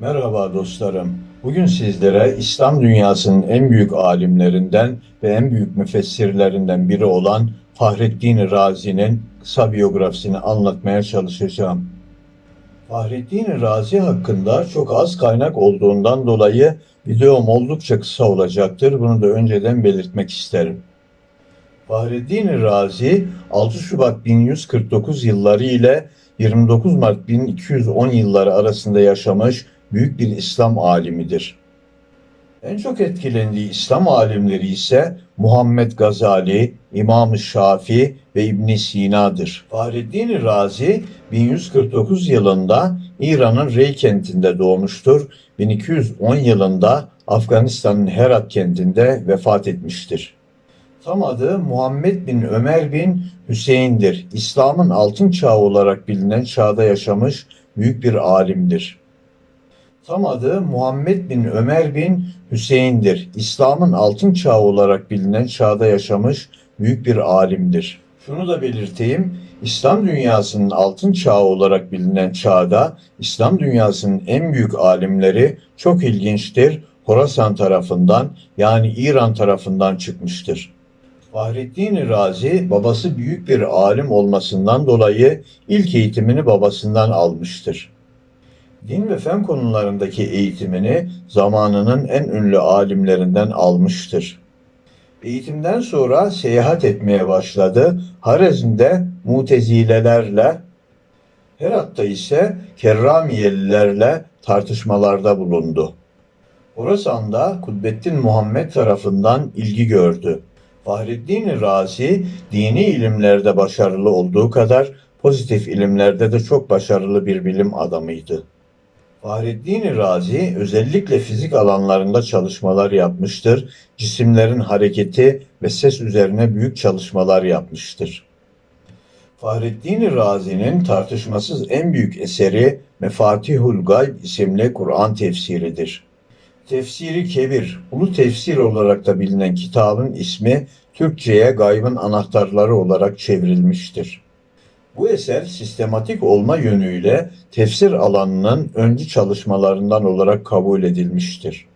Merhaba dostlarım. Bugün sizlere İslam dünyasının en büyük alimlerinden ve en büyük müfessirlerinden biri olan Fahrettin Razi'nin kısa biyografisini anlatmaya çalışacağım. Fahrettin Razi hakkında çok az kaynak olduğundan dolayı videom oldukça kısa olacaktır. Bunu da önceden belirtmek isterim. Fahrettin Razi 6 Şubat 1149 yılları ile 29 Mart 1210 yılları arasında yaşamış büyük bir İslam alimidir. En çok etkilendiği İslam alimleri ise Muhammed Gazali, İmam-ı Şafii ve İbn Sina'dır. Fahrettin Razi 1149 yılında İran'ın Rey kentinde doğmuştur. 1210 yılında Afganistan'ın Herat kentinde vefat etmiştir. Tam adı Muhammed bin Ömer bin Hüseyin'dir. İslam'ın altın çağı olarak bilinen çağda yaşamış büyük bir alimdir. Tam adı Muhammed bin Ömer bin Hüseyin'dir. İslam'ın altın çağı olarak bilinen çağda yaşamış büyük bir alimdir. Şunu da belirteyim. İslam dünyasının altın çağı olarak bilinen çağda İslam dünyasının en büyük alimleri çok ilginçtir. Horasan tarafından yani İran tarafından çıkmıştır. Fahrettin Razi babası büyük bir alim olmasından dolayı ilk eğitimini babasından almıştır. Din ve fen konularındaki eğitimini zamanının en ünlü alimlerinden almıştır. Eğitimden sonra seyahat etmeye başladı. Harezm'de Mutezilelerle, Herat'ta ise Kerramiyelilerle tartışmalarda bulundu. Horasan'da Kudbettin Muhammed tarafından ilgi gördü. Fahrettin Razi dini ilimlerde başarılı olduğu kadar pozitif ilimlerde de çok başarılı bir bilim adamıydı. Fahrettin Razi özellikle fizik alanlarında çalışmalar yapmıştır. Cisimlerin hareketi ve ses üzerine büyük çalışmalar yapmıştır. Fahrettin Razi'nin tartışmasız en büyük eseri Mefatihul Gayb isimli Kur'an tefsiridir. Tefsiri Kebir, Ulu Tefsir olarak da bilinen kitabın ismi Türkçe'ye gaybın anahtarları olarak çevrilmiştir. Bu eser sistematik olma yönüyle tefsir alanının öncü çalışmalarından olarak kabul edilmiştir.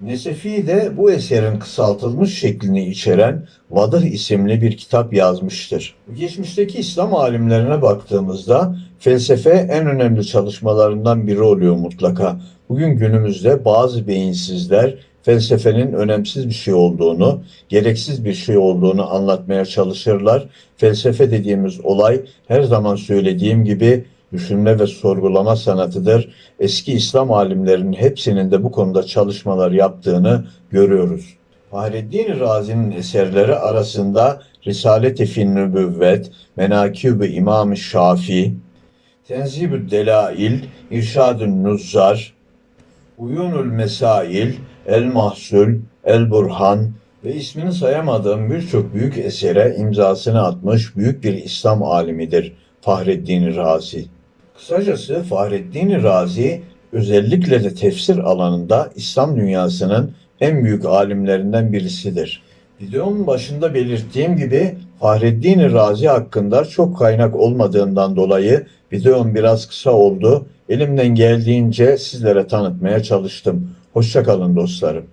Nesefi de bu eserin kısaltılmış şeklini içeren Vadıh isimli bir kitap yazmıştır. Geçmişteki İslam alimlerine baktığımızda felsefe en önemli çalışmalarından biri oluyor mutlaka. Bugün günümüzde bazı beyinsizler felsefenin önemsiz bir şey olduğunu, gereksiz bir şey olduğunu anlatmaya çalışırlar. Felsefe dediğimiz olay her zaman söylediğim gibi düşünme ve sorgulama sanatıdır. Eski İslam alimlerinin hepsinin de bu konuda çalışmalar yaptığını görüyoruz. Fahreddin Razi'nin eserleri arasında Risalet-i Fin Nübüvvet, Menakib-i İmam-ı Şafii, Tenzib-ü Delail, İrşad-ı Nuzzar, Uyunul Mesail, El Mahsul, El Burhan ve ismini sayamadığım birçok büyük esere imzasını atmış büyük bir İslam alimidir Fahreddin Razi. Kısacası Fahreddin Razi özellikle de tefsir alanında İslam dünyasının en büyük alimlerinden birisidir. Videomun başında belirttiğim gibi Fahreddin Razi hakkında çok kaynak olmadığından dolayı videom biraz kısa oldu. Elimden geldiğince sizlere tanıtmaya çalıştım. Hoşçakalın dostlarım.